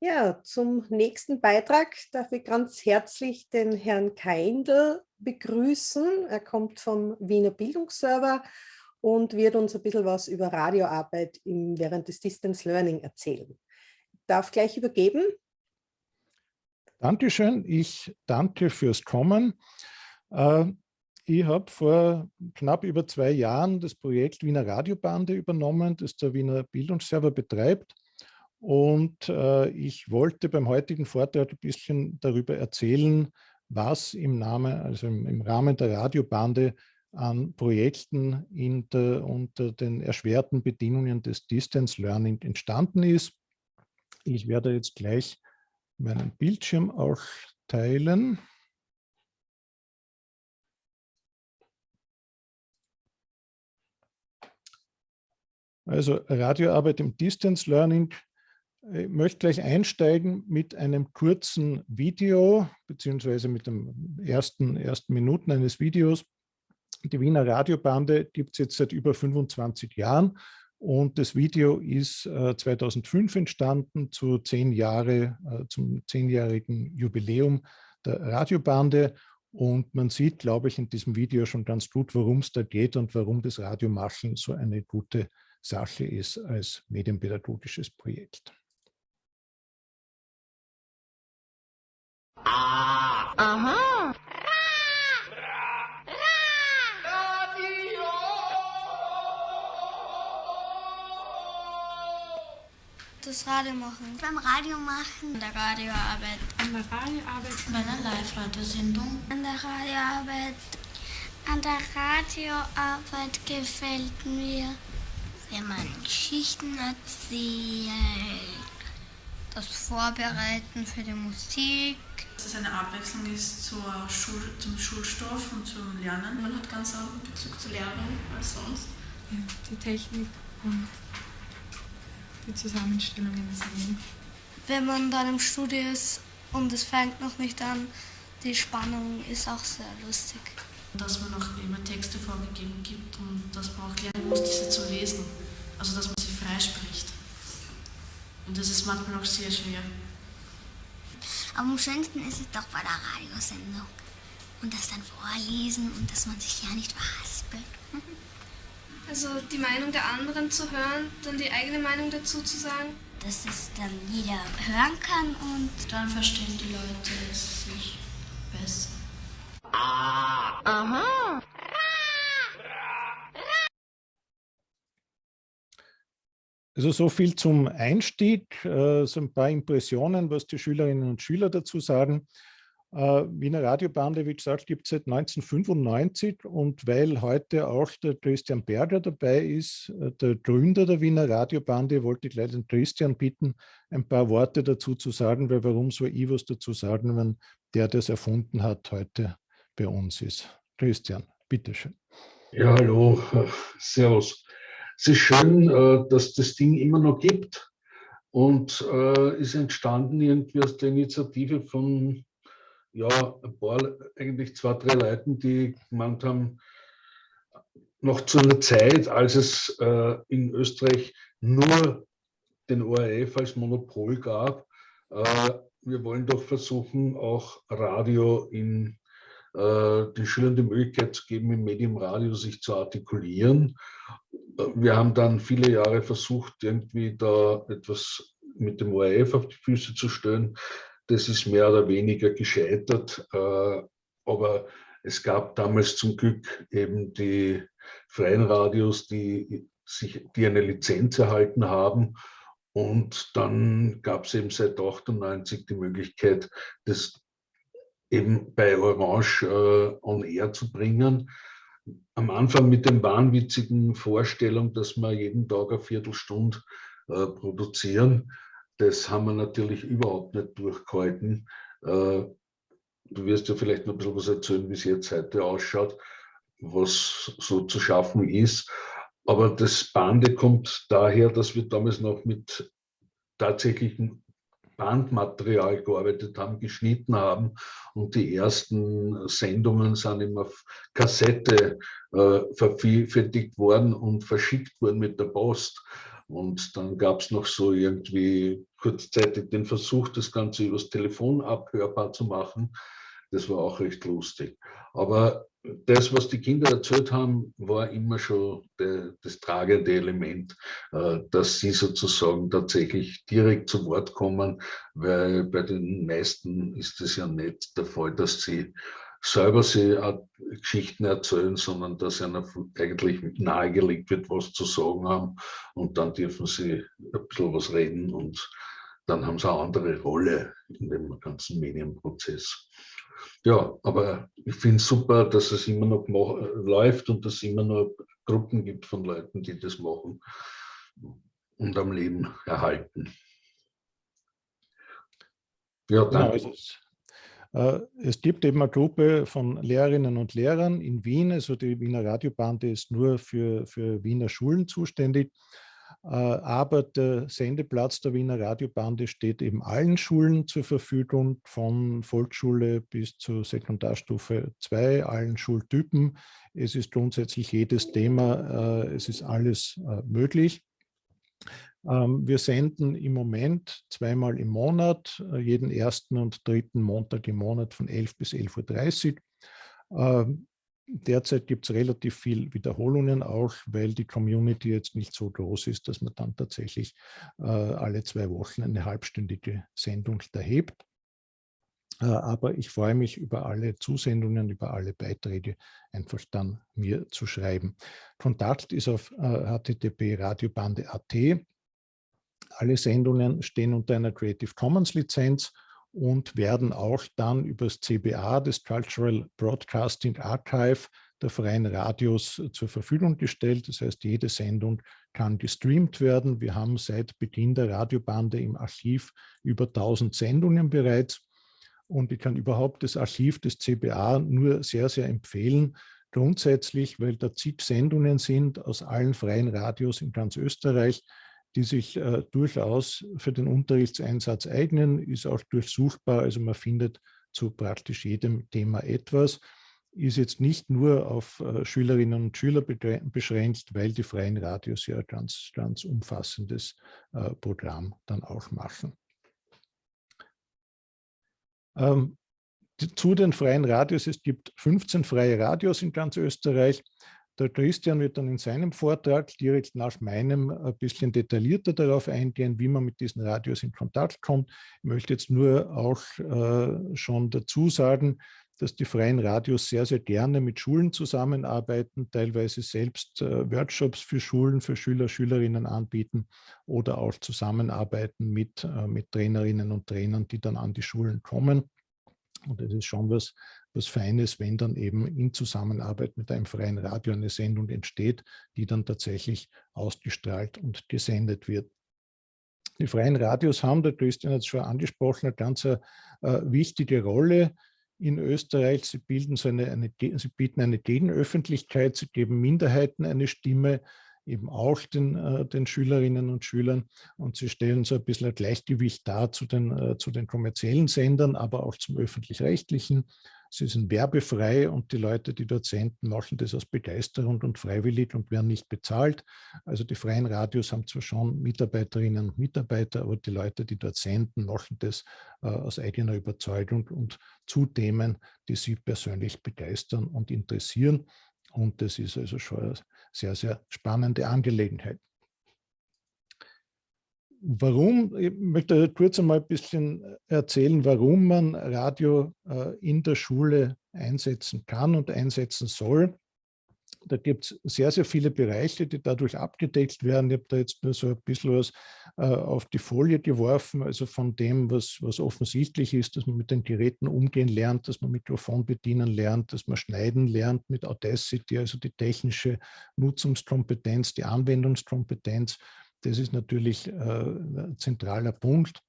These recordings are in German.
Ja, zum nächsten Beitrag darf ich ganz herzlich den Herrn Keindl begrüßen. Er kommt vom Wiener Bildungsserver und wird uns ein bisschen was über Radioarbeit im, während des Distance Learning erzählen. Ich darf gleich übergeben. Dankeschön. Ich danke fürs Kommen. Äh, ich habe vor knapp über zwei Jahren das Projekt Wiener Radiobande übernommen, das der Wiener Bildungsserver betreibt. Und äh, ich wollte beim heutigen Vortrag ein bisschen darüber erzählen, was im, Name, also im, im Rahmen der Radiobande an Projekten der, unter den erschwerten Bedingungen des Distance Learning entstanden ist. Ich werde jetzt gleich meinen Bildschirm auch teilen. Also Radioarbeit im Distance Learning. Ich möchte gleich einsteigen mit einem kurzen Video, beziehungsweise mit den ersten, ersten Minuten eines Videos. Die Wiener Radiobande gibt es jetzt seit über 25 Jahren und das Video ist äh, 2005 entstanden zu zehn Jahre, äh, zum zehnjährigen Jubiläum der Radiobande. Und man sieht, glaube ich, in diesem Video schon ganz gut, worum es da geht und warum das Radiomachen so eine gute Sache ist als medienpädagogisches Projekt. Aha. Das Radio machen. Beim Radio machen. An der Radioarbeit. An der Radioarbeit. Bei einer Live-Radiosendung. An der Radioarbeit. An der Radioarbeit gefällt mir, wenn man Geschichten erzählt. Das Vorbereiten für die Musik. Dass es eine Abwechslung ist zur Schul zum Schulstoff und zum Lernen. Man hat ganz anderen Bezug zur Lehrerin als sonst. Ja, die Technik und die Zusammenstellungen sehen. Wenn man dann im Studio ist und es fängt noch nicht an, die Spannung ist auch sehr lustig. Dass man auch immer Texte vorgegeben gibt und dass man auch lernen muss, diese zu lesen. Also dass man sie freispricht. Und das ist manchmal auch sehr schwer. Am schönsten ist es doch bei der Radiosendung. Und das dann vorlesen und dass man sich ja nicht verhaspelt. Also die Meinung der anderen zu hören, dann die eigene Meinung dazu zu sagen. Dass es dann jeder hören kann und dann verstehen die Leute es sich besser. Aha. Also so viel zum Einstieg, äh, so ein paar Impressionen, was die Schülerinnen und Schüler dazu sagen. Äh, Wiener Radiobande, wie gesagt, gibt es seit 1995 und weil heute auch der Christian Berger dabei ist, äh, der Gründer der Wiener Radiobande, wollte ich gleich den Christian bitten, ein paar Worte dazu zu sagen, weil warum soll ich was dazu sagen, wenn der das erfunden hat, heute bei uns ist. Christian, bitteschön. Ja, hallo, servus. Es ist schön, äh, dass das Ding immer noch gibt und ist entstanden irgendwie aus der Initiative von ja, ein paar, eigentlich zwei, drei Leuten, die gemeint haben, noch zu einer Zeit, als es äh, in Österreich nur den ORF als Monopol gab, äh, wir wollen doch versuchen, auch Radio in äh, den Schülern die Möglichkeit zu geben, im Medium Radio sich zu artikulieren. Wir haben dann viele Jahre versucht, irgendwie da etwas mit dem ORF auf die Füße zu stellen. Das ist mehr oder weniger gescheitert, äh, aber es gab damals zum Glück eben die freien Radios, die, sich, die eine Lizenz erhalten haben. Und dann gab es eben seit 98 die Möglichkeit, das eben bei Orange äh, on Air zu bringen. Am Anfang mit dem wahnwitzigen Vorstellung, dass wir jeden Tag eine Viertelstunde äh, produzieren. Das haben wir natürlich überhaupt nicht durchgehalten. Äh, du wirst ja vielleicht noch ein bisschen was erzählen, wie es jetzt heute ausschaut, was so zu schaffen ist. Aber das Bande kommt daher, dass wir damals noch mit tatsächlichem Bandmaterial gearbeitet haben, geschnitten haben und die ersten Sendungen sind immer auf Kassette äh, vervielfältigt worden und verschickt worden mit der Post. Und dann gab es noch so irgendwie kurzzeitig den Versuch, das Ganze übers Telefon abhörbar zu machen. Das war auch recht lustig. Aber das, was die Kinder erzählt haben, war immer schon de, das tragende Element, äh, dass sie sozusagen tatsächlich direkt zu Wort kommen, weil bei den meisten ist es ja nicht der Fall, dass sie selber sie Geschichten erzählen, sondern dass ihnen eigentlich nahegelegt wird, was zu sagen haben und dann dürfen sie ein bisschen was reden und dann haben sie eine andere Rolle in dem ganzen Medienprozess. Ja, aber ich finde es super, dass es immer noch läuft und dass es immer noch Gruppen gibt von Leuten, die das machen und am Leben erhalten. Ja, genau, danke. Genau, es gibt eben eine Gruppe von Lehrerinnen und Lehrern in Wien, also die Wiener Radiobande ist nur für, für Wiener Schulen zuständig, aber der Sendeplatz der Wiener Radiobande steht eben allen Schulen zur Verfügung, von Volksschule bis zur Sekundarstufe 2, allen Schultypen. Es ist grundsätzlich jedes Thema, äh, es ist alles möglich. Ähm, wir senden im Moment zweimal im Monat, äh, jeden ersten und dritten Montag im Monat von 11 bis 11.30 Uhr. Derzeit gibt es relativ viel Wiederholungen auch, weil die Community jetzt nicht so groß ist, dass man dann tatsächlich äh, alle zwei Wochen eine halbstündige Sendung erhebt. Äh, aber ich freue mich über alle Zusendungen, über alle Beiträge, einfach dann mir zu schreiben. Kontakt ist auf http radiobande.at alle Sendungen stehen unter einer Creative Commons Lizenz und werden auch dann über das CBA, das Cultural Broadcasting Archive der freien Radios zur Verfügung gestellt. Das heißt, jede Sendung kann gestreamt werden. Wir haben seit Beginn der Radiobande im Archiv über 1000 Sendungen bereits. Und ich kann überhaupt das Archiv des CBA nur sehr, sehr empfehlen. Grundsätzlich, weil da zig Sendungen sind aus allen freien Radios in ganz Österreich die sich äh, durchaus für den Unterrichtseinsatz eignen, ist auch durchsuchbar, also man findet zu praktisch jedem Thema etwas, ist jetzt nicht nur auf äh, Schülerinnen und Schüler beschränkt, weil die freien Radios ja ein ganz, ganz umfassendes äh, Programm dann auch machen. Ähm, zu den freien Radios, es gibt 15 freie Radios in ganz Österreich. Der Christian wird dann in seinem Vortrag direkt nach meinem ein bisschen detaillierter darauf eingehen, wie man mit diesen Radios in Kontakt kommt. Ich möchte jetzt nur auch äh, schon dazu sagen, dass die freien Radios sehr, sehr gerne mit Schulen zusammenarbeiten, teilweise selbst äh, Workshops für Schulen, für Schüler, Schülerinnen anbieten oder auch zusammenarbeiten mit, äh, mit Trainerinnen und Trainern, die dann an die Schulen kommen. Und das ist schon was, was Feines, wenn dann eben in Zusammenarbeit mit einem freien Radio eine Sendung entsteht, die dann tatsächlich ausgestrahlt und gesendet wird. Die freien Radios haben, der Christian hat es schon angesprochen, eine ganz äh, wichtige Rolle in Österreich. Sie, bilden so eine, eine, sie bieten eine Gegenöffentlichkeit, sie geben Minderheiten eine Stimme, eben auch den, äh, den Schülerinnen und Schülern und sie stellen so ein bisschen ein Gleichgewicht dar zu den, äh, zu den kommerziellen Sendern, aber auch zum öffentlich-rechtlichen. Sie sind werbefrei und die Leute, die dort senden, machen das aus Begeisterung und freiwillig und werden nicht bezahlt. Also die freien Radios haben zwar schon Mitarbeiterinnen und Mitarbeiter, aber die Leute, die dort senden, machen das äh, aus eigener Überzeugung und zu Themen, die sie persönlich begeistern und interessieren. Und das ist also schon eine sehr, sehr spannende Angelegenheit. Warum, ich möchte kurz einmal ein bisschen erzählen, warum man Radio äh, in der Schule einsetzen kann und einsetzen soll. Da gibt es sehr, sehr viele Bereiche, die dadurch abgedeckt werden. Ich habe da jetzt nur so ein bisschen was äh, auf die Folie geworfen, also von dem, was, was offensichtlich ist, dass man mit den Geräten umgehen lernt, dass man Mikrofon bedienen lernt, dass man schneiden lernt mit Audacity, also die technische Nutzungskompetenz, die Anwendungskompetenz, das ist natürlich äh, ein zentraler Punkt.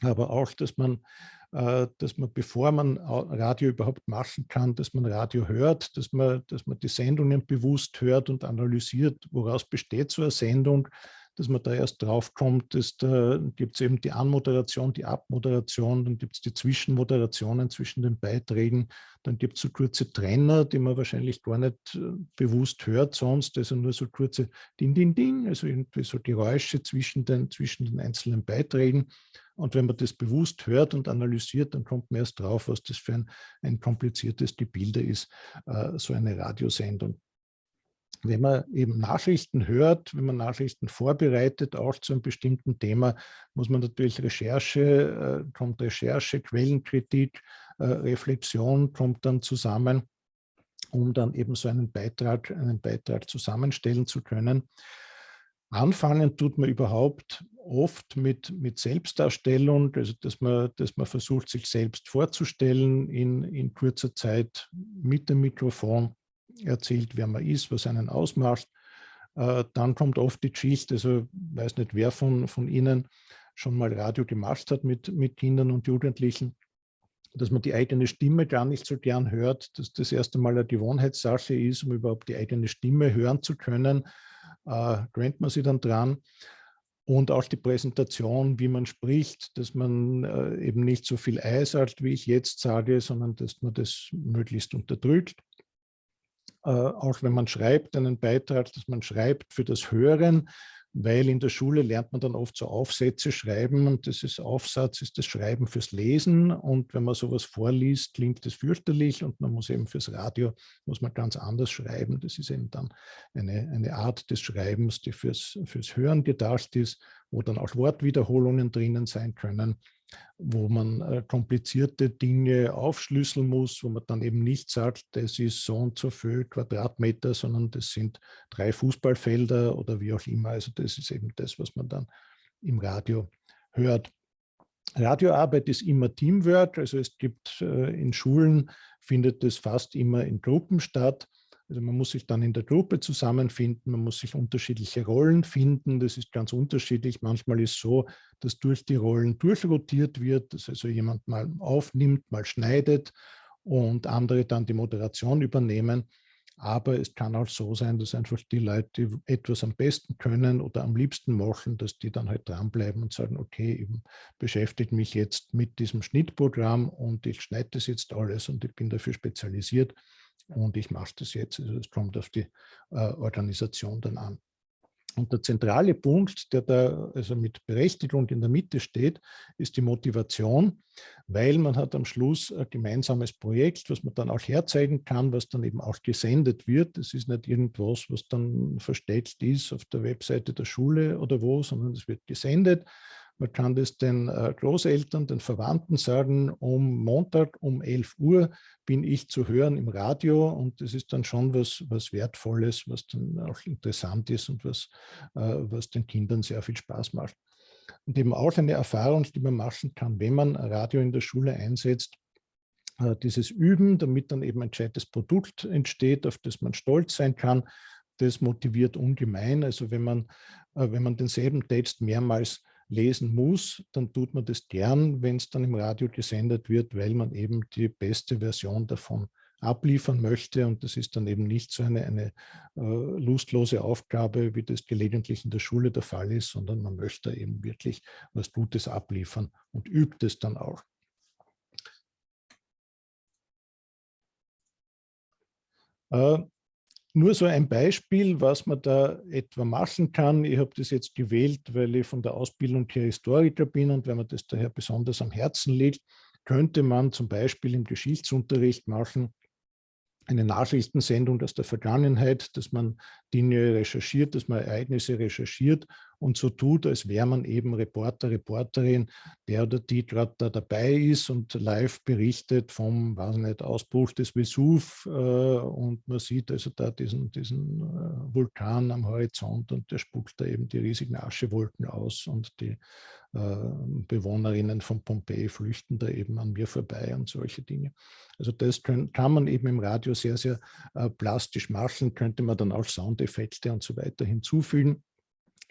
Aber auch, dass man, dass man, bevor man Radio überhaupt machen kann, dass man Radio hört, dass man, dass man die Sendungen bewusst hört und analysiert, woraus besteht so eine Sendung, dass man da erst drauf kommt, dass da gibt es eben die Anmoderation, die Abmoderation, dann gibt es die Zwischenmoderationen zwischen den Beiträgen, dann gibt es so kurze Trenner, die man wahrscheinlich gar nicht äh, bewusst hört sonst, also nur so kurze Ding, Ding, Ding, also irgendwie so Geräusche zwischen den, zwischen den einzelnen Beiträgen. Und wenn man das bewusst hört und analysiert, dann kommt man erst drauf, was das für ein, ein kompliziertes Gebilde ist, äh, so eine Radiosendung wenn man eben Nachrichten hört, wenn man Nachrichten vorbereitet, auch zu einem bestimmten Thema, muss man natürlich Recherche, äh, kommt Recherche, Quellenkritik, äh, Reflexion kommt dann zusammen, um dann eben so einen Beitrag, einen Beitrag zusammenstellen zu können. Anfangen tut man überhaupt oft mit, mit Selbstdarstellung, also dass man, dass man versucht, sich selbst vorzustellen in, in kurzer Zeit mit dem Mikrofon erzählt, wer man ist, was einen ausmacht. Äh, dann kommt oft die Geschichte, also weiß nicht, wer von, von Ihnen schon mal Radio gemacht hat mit, mit Kindern und Jugendlichen, dass man die eigene Stimme gar nicht so gern hört, dass das erste Mal eine Gewohnheitssache ist, um überhaupt die eigene Stimme hören zu können, äh, gewöhnt man sich dann dran. Und auch die Präsentation, wie man spricht, dass man äh, eben nicht so viel Ei sagt, wie ich jetzt sage, sondern dass man das möglichst unterdrückt. Äh, auch wenn man schreibt, einen Beitrag, dass man schreibt für das Hören, weil in der Schule lernt man dann oft so Aufsätze schreiben und das ist Aufsatz, ist das Schreiben fürs Lesen und wenn man sowas vorliest, klingt das fürchterlich und man muss eben fürs Radio, muss man ganz anders schreiben. Das ist eben dann eine, eine Art des Schreibens, die fürs, fürs Hören gedacht ist, wo dann auch Wortwiederholungen drinnen sein können wo man äh, komplizierte Dinge aufschlüsseln muss, wo man dann eben nicht sagt, das ist so und so viel Quadratmeter, sondern das sind drei Fußballfelder oder wie auch immer. Also das ist eben das, was man dann im Radio hört. Radioarbeit ist immer Teamwork, also es gibt äh, in Schulen, findet es fast immer in Gruppen statt. Also man muss sich dann in der Gruppe zusammenfinden, man muss sich unterschiedliche Rollen finden. Das ist ganz unterschiedlich. Manchmal ist es so, dass durch die Rollen durchrotiert wird, dass also jemand mal aufnimmt, mal schneidet und andere dann die Moderation übernehmen. Aber es kann auch so sein, dass einfach die Leute, die etwas am besten können oder am liebsten machen, dass die dann halt dranbleiben und sagen, okay, ich beschäftige mich jetzt mit diesem Schnittprogramm und ich schneide das jetzt alles und ich bin dafür spezialisiert und ich mache das jetzt. Also es kommt auf die äh, Organisation dann an. Und der zentrale Punkt, der da also mit Berechtigung in der Mitte steht, ist die Motivation, weil man hat am Schluss ein gemeinsames Projekt, was man dann auch herzeigen kann, was dann eben auch gesendet wird. Das ist nicht irgendwas, was dann versteckt ist auf der Webseite der Schule oder wo, sondern es wird gesendet. Man kann das den äh, Großeltern, den Verwandten sagen, um Montag um 11 Uhr bin ich zu hören im Radio und das ist dann schon was, was Wertvolles, was dann auch interessant ist und was, äh, was den Kindern sehr viel Spaß macht. Und eben auch eine Erfahrung, die man machen kann, wenn man Radio in der Schule einsetzt, äh, dieses Üben, damit dann eben ein gescheites Produkt entsteht, auf das man stolz sein kann, das motiviert ungemein. Also wenn man, wenn man denselben Text mehrmals lesen muss, dann tut man das gern, wenn es dann im Radio gesendet wird, weil man eben die beste Version davon abliefern möchte. Und das ist dann eben nicht so eine, eine äh, lustlose Aufgabe, wie das gelegentlich in der Schule der Fall ist, sondern man möchte eben wirklich was Gutes abliefern und übt es dann auch. Äh, nur so ein Beispiel, was man da etwa machen kann. Ich habe das jetzt gewählt, weil ich von der Ausbildung her Historiker bin und wenn man das daher besonders am Herzen liegt, könnte man zum Beispiel im Geschichtsunterricht machen, eine Nachrichtensendung aus der Vergangenheit, dass man Dinge recherchiert, dass man Ereignisse recherchiert und so tut, als wäre man eben Reporter, Reporterin, der oder die gerade da dabei ist und live berichtet vom weiß nicht, Ausbruch des Vesuv äh, und man sieht also da diesen, diesen äh, Vulkan am Horizont und der spuckt da eben die riesigen Aschewolken aus und die äh, Bewohnerinnen von Pompeji flüchten da eben an mir vorbei und solche Dinge. Also das können, kann man eben im Radio sehr, sehr äh, plastisch machen, könnte man dann auch Soundeffekte und so weiter hinzufügen.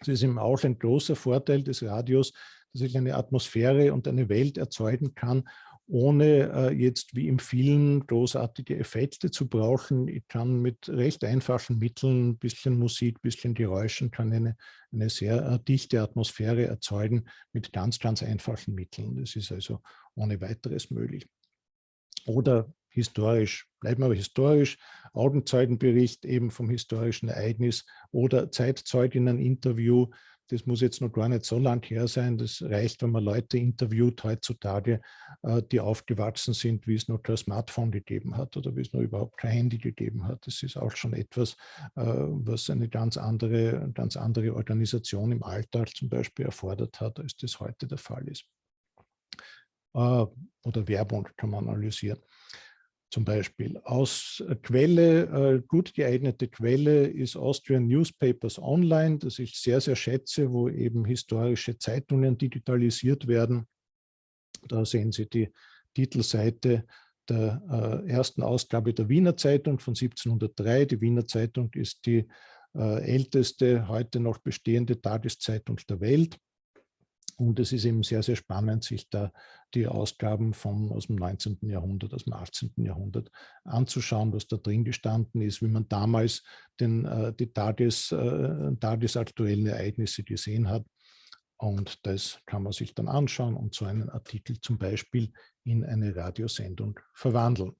Das ist eben auch ein großer Vorteil des Radios, dass ich eine Atmosphäre und eine Welt erzeugen kann, ohne äh, jetzt wie im vielen großartige Effekte zu brauchen. Ich kann mit recht einfachen Mitteln, ein bisschen Musik, ein bisschen Geräuschen, kann eine, eine sehr äh, dichte Atmosphäre erzeugen mit ganz, ganz einfachen Mitteln. Das ist also ohne weiteres möglich. Oder historisch, bleiben aber historisch, Augenzeugenbericht eben vom historischen Ereignis oder Zeitzeuginnen-Interview, das muss jetzt noch gar nicht so lang her sein. Das reicht, wenn man Leute interviewt heutzutage, äh, die aufgewachsen sind, wie es noch kein Smartphone gegeben hat oder wie es noch überhaupt kein Handy gegeben hat. Das ist auch schon etwas, äh, was eine ganz andere, ganz andere Organisation im Alltag zum Beispiel erfordert hat, als das heute der Fall ist. Äh, oder Werbung kann man analysieren zum Beispiel. Aus äh, Quelle, äh, gut geeignete Quelle ist Austrian Newspapers Online, das ich sehr, sehr schätze, wo eben historische Zeitungen digitalisiert werden. Da sehen Sie die Titelseite der äh, ersten Ausgabe der Wiener Zeitung von 1703. Die Wiener Zeitung ist die äh, älteste heute noch bestehende Tageszeitung der Welt. Und es ist eben sehr, sehr spannend, sich da die Ausgaben von, aus dem 19. Jahrhundert, aus dem 18. Jahrhundert anzuschauen, was da drin gestanden ist, wie man damals den, äh, die Tages, äh, tagesaktuellen Ereignisse gesehen hat. Und das kann man sich dann anschauen und so einen Artikel zum Beispiel in eine Radiosendung verwandeln.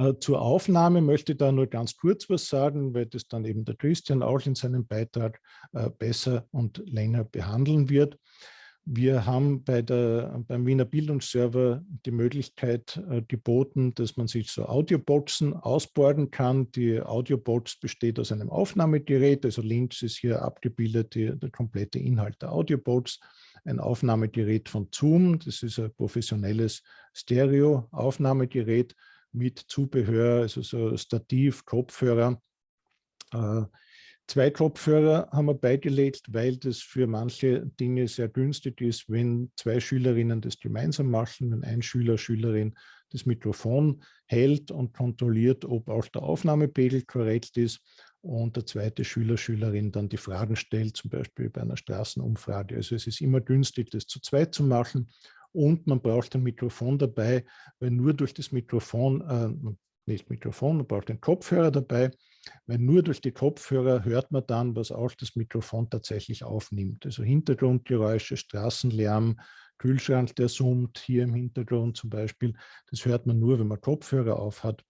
Äh, zur Aufnahme möchte ich da nur ganz kurz was sagen, weil das dann eben der Christian auch in seinem Beitrag äh, besser und länger behandeln wird. Wir haben bei der, beim Wiener Bildungsserver die Möglichkeit äh, geboten, dass man sich so Audioboxen ausborgen kann. Die Audiobox besteht aus einem Aufnahmegerät, also links ist hier abgebildet die, der komplette Inhalt der Audiobox. Ein Aufnahmegerät von Zoom, das ist ein professionelles Stereo-Aufnahmegerät mit Zubehör, also so Stativ, Kopfhörer. Äh, zwei Kopfhörer haben wir beigelegt, weil das für manche Dinge sehr günstig ist, wenn zwei Schülerinnen das gemeinsam machen, wenn ein Schüler, Schülerin das Mikrofon hält und kontrolliert, ob auch der Aufnahmepegel korrekt ist und der zweite Schüler, Schülerin dann die Fragen stellt, zum Beispiel bei einer Straßenumfrage. Also es ist immer günstig, das zu zweit zu machen und man braucht ein Mikrofon dabei, weil nur durch das Mikrofon, äh, nicht Mikrofon, man braucht einen Kopfhörer dabei, weil nur durch die Kopfhörer hört man dann, was auch das Mikrofon tatsächlich aufnimmt. Also Hintergrundgeräusche, Straßenlärm, Kühlschrank, der summt, hier im Hintergrund zum Beispiel, das hört man nur, wenn man Kopfhörer auf hat.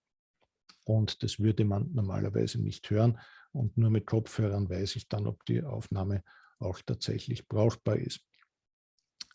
Und das würde man normalerweise nicht hören. Und nur mit Kopfhörern weiß ich dann, ob die Aufnahme auch tatsächlich brauchbar ist.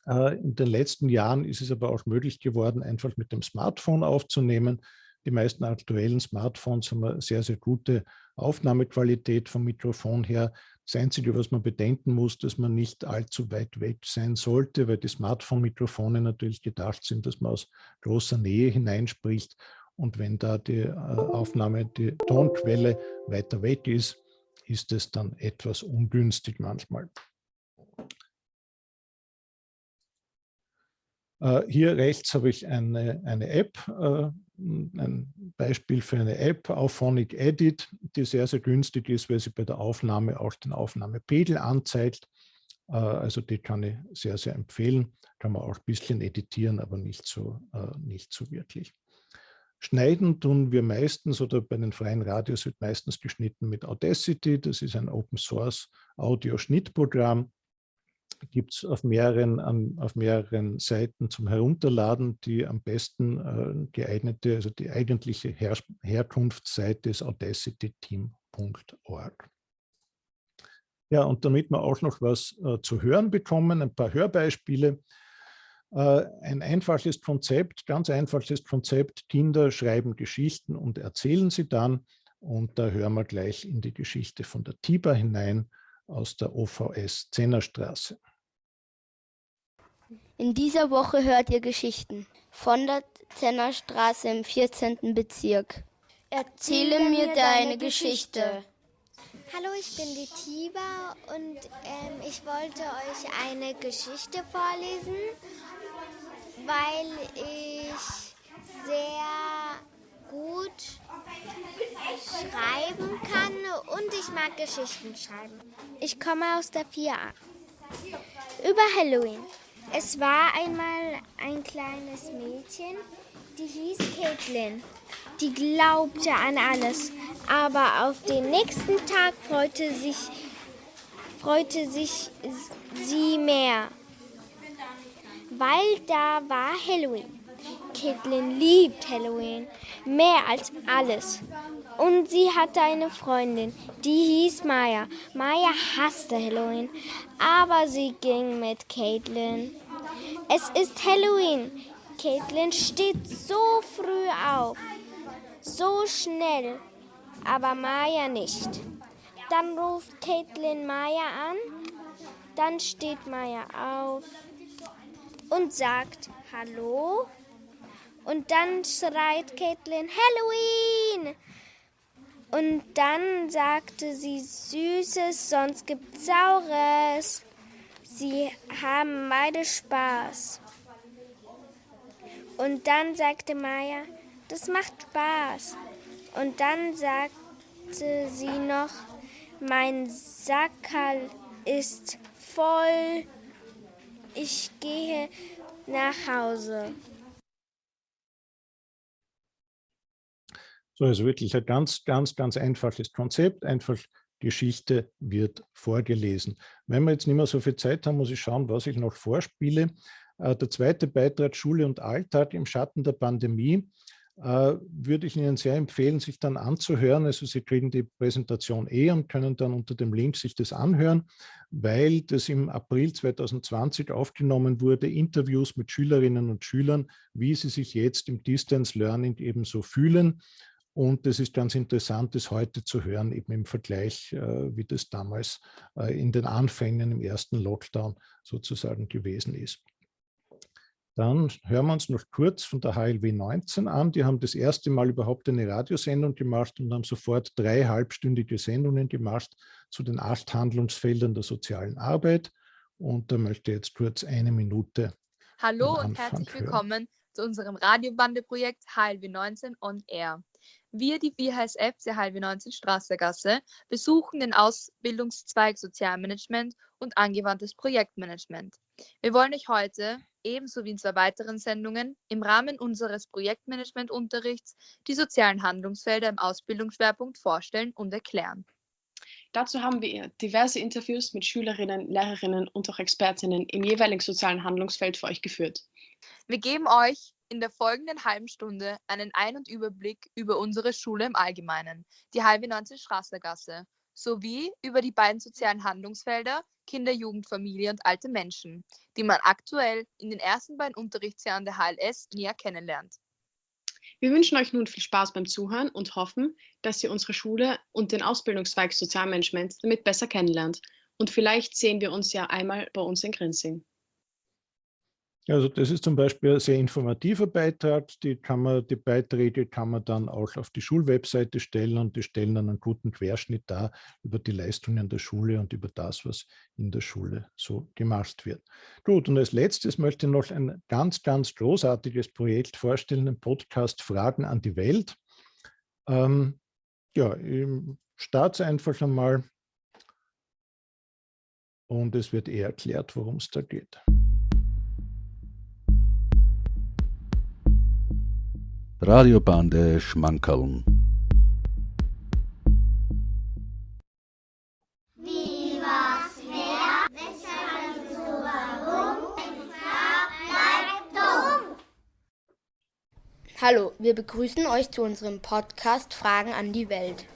Äh, in den letzten Jahren ist es aber auch möglich geworden, einfach mit dem Smartphone aufzunehmen. Die meisten aktuellen Smartphones haben eine sehr, sehr gute Aufnahmequalität vom Mikrofon her. Das Einzige, was man bedenken muss, dass man nicht allzu weit weg sein sollte, weil die Smartphone-Mikrofone natürlich gedacht sind, dass man aus großer Nähe hineinspricht. Und wenn da die äh, Aufnahme, die Tonquelle weiter weg ist, ist es dann etwas ungünstig manchmal. Hier rechts habe ich eine, eine App, äh, ein Beispiel für eine App, Auphonic Edit, die sehr, sehr günstig ist, weil sie bei der Aufnahme auch den Aufnahmepegel anzeigt. Äh, also die kann ich sehr, sehr empfehlen. Kann man auch ein bisschen editieren, aber nicht so, nicht so wirklich. Schneiden tun wir meistens oder bei den freien Radios wird meistens geschnitten mit Audacity. Das ist ein Open Source Audio-Schnittprogramm gibt es auf mehreren, auf mehreren Seiten zum Herunterladen. Die am besten äh, geeignete, also die eigentliche Her Herkunftsseite ist audacityteam.org. Ja, und damit wir auch noch was äh, zu hören bekommen, ein paar Hörbeispiele. Äh, ein einfaches Konzept, ganz einfaches Konzept, Kinder schreiben Geschichten und erzählen sie dann. Und da hören wir gleich in die Geschichte von der TIBA hinein aus der OVS Zennerstraße. In dieser Woche hört ihr Geschichten von der Zennerstraße im 14. Bezirk. Erzähle mir deine Geschichte. Hallo, ich bin die Tiba und ähm, ich wollte euch eine Geschichte vorlesen, weil ich sehr gut schreiben kann und ich mag Geschichten schreiben. Ich komme aus der 4a. Über Halloween. Es war einmal ein kleines Mädchen, die hieß Caitlin. Die glaubte an alles, aber auf den nächsten Tag freute sich, freute sich sie mehr, weil da war Halloween. Caitlin liebt Halloween mehr als alles. Und sie hatte eine Freundin, die hieß Maya. Maya hasste Halloween, aber sie ging mit Caitlin. Es ist Halloween. Caitlin steht so früh auf, so schnell, aber Maya nicht. Dann ruft Caitlin Maya an, dann steht Maya auf und sagt Hallo. Und dann schreit Caitlin Halloween. Und dann sagte sie Süßes, sonst gibt's Saures. Sie haben beide Spaß. Und dann sagte Maya, das macht Spaß. Und dann sagte sie noch, mein Sackerl ist voll. Ich gehe nach Hause. So, also wirklich ein ganz, ganz, ganz einfaches Konzept. Einfach Geschichte wird vorgelesen. Wenn wir jetzt nicht mehr so viel Zeit haben, muss ich schauen, was ich noch vorspiele. Äh, der zweite Beitrag Schule und Alltag im Schatten der Pandemie äh, würde ich Ihnen sehr empfehlen, sich dann anzuhören. Also Sie kriegen die Präsentation eh und können dann unter dem Link sich das anhören, weil das im April 2020 aufgenommen wurde, Interviews mit Schülerinnen und Schülern, wie sie sich jetzt im Distance Learning eben so fühlen und es ist ganz interessant, das heute zu hören, eben im Vergleich, äh, wie das damals äh, in den Anfängen im ersten Lockdown sozusagen gewesen ist. Dann hören wir uns noch kurz von der HLW 19 an. Die haben das erste Mal überhaupt eine Radiosendung gemacht und haben sofort drei halbstündige Sendungen gemacht zu den acht Handlungsfeldern der sozialen Arbeit. Und da möchte ich jetzt kurz eine Minute. Hallo und herzlich willkommen zu unserem Radiobandeprojekt HLW 19 on Air. Wir, die WHSF der halbe 19 Straßergasse, besuchen den Ausbildungszweig Sozialmanagement und angewandtes Projektmanagement. Wir wollen euch heute, ebenso wie in zwei weiteren Sendungen, im Rahmen unseres Projektmanagementunterrichts die sozialen Handlungsfelder im Ausbildungsschwerpunkt vorstellen und erklären. Dazu haben wir diverse Interviews mit Schülerinnen, Lehrerinnen und auch Expertinnen im jeweiligen sozialen Handlungsfeld für euch geführt. Wir geben euch in der folgenden halben Stunde einen Ein- und Überblick über unsere Schule im Allgemeinen, die halbe 19 Strassergasse, sowie über die beiden sozialen Handlungsfelder Kinder, Jugend, Familie und alte Menschen, die man aktuell in den ersten beiden Unterrichtsjahren der HLS näher kennenlernt. Wir wünschen euch nun viel Spaß beim Zuhören und hoffen, dass ihr unsere Schule und den Ausbildungszweig Sozialmanagement damit besser kennenlernt. Und vielleicht sehen wir uns ja einmal bei uns in Grinzing. Also das ist zum Beispiel ein sehr informativer Beitrag. Die, kann man, die Beiträge kann man dann auch auf die Schulwebseite stellen und die stellen dann einen guten Querschnitt dar über die Leistungen der Schule und über das, was in der Schule so gemacht wird. Gut, und als letztes möchte ich noch ein ganz, ganz großartiges Projekt vorstellen, den Podcast Fragen an die Welt. Ähm, ja, ich starte einfach einmal und es wird eher erklärt, worum es da geht. Bleibt dumm. Hallo, wir begrüßen euch zu unserem Podcast Fragen an die Welt.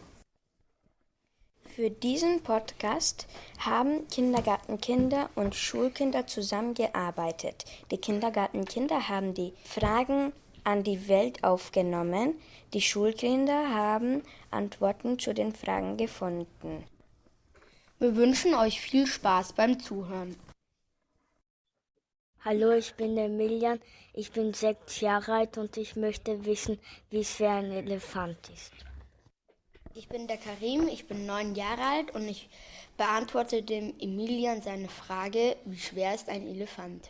Für diesen Podcast haben Kindergartenkinder und Schulkinder zusammengearbeitet. Die Kindergartenkinder haben die Fragen an die Welt aufgenommen. Die Schulkinder haben Antworten zu den Fragen gefunden. Wir wünschen euch viel Spaß beim Zuhören. Hallo, ich bin der Milian. Ich bin sechs Jahre alt und ich möchte wissen, wie schwer ein Elefant ist. Ich bin der Karim, ich bin neun Jahre alt und ich beantworte dem Emilian seine Frage, wie schwer ist ein Elefant?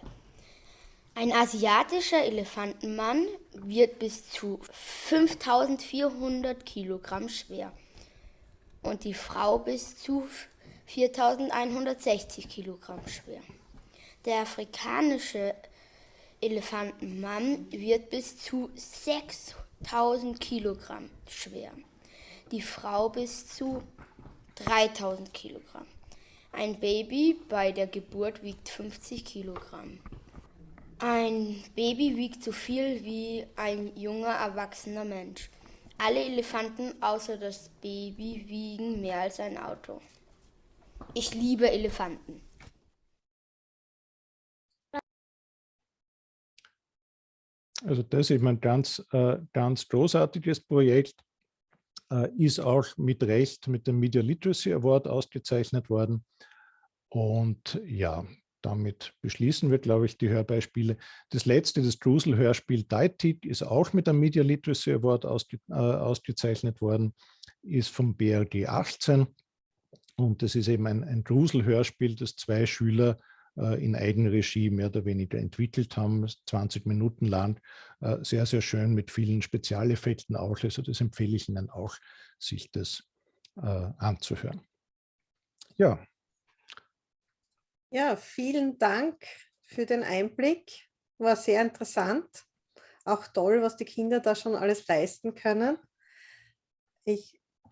Ein asiatischer Elefantenmann wird bis zu 5400 Kilogramm schwer und die Frau bis zu 4160 Kilogramm schwer. Der afrikanische Elefantenmann wird bis zu 6000 Kilogramm schwer, die Frau bis zu 3000 Kilogramm. Ein Baby bei der Geburt wiegt 50 Kilogramm. Ein Baby wiegt so viel wie ein junger erwachsener Mensch. Alle Elefanten außer das Baby wiegen mehr als ein Auto. Ich liebe Elefanten. Also das ist ein ganz, äh, ganz großartiges Projekt, äh, ist auch mit Recht mit dem Media Literacy Award ausgezeichnet worden. Und ja, damit beschließen wir, glaube ich, die Hörbeispiele. Das letzte, das Drusel-Hörspiel Deitig, ist auch mit dem Media Literacy Award ausge, äh, ausgezeichnet worden, ist vom BRG 18. Und das ist eben ein, ein Drusel-Hörspiel, das zwei Schüler äh, in Eigenregie mehr oder weniger entwickelt haben, 20 Minuten lang, äh, sehr, sehr schön mit vielen Spezialeffekten auch. Also das empfehle ich Ihnen auch, sich das äh, anzuhören. Ja. Ja, vielen Dank für den Einblick. War sehr interessant. Auch toll, was die Kinder da schon alles leisten können. Ich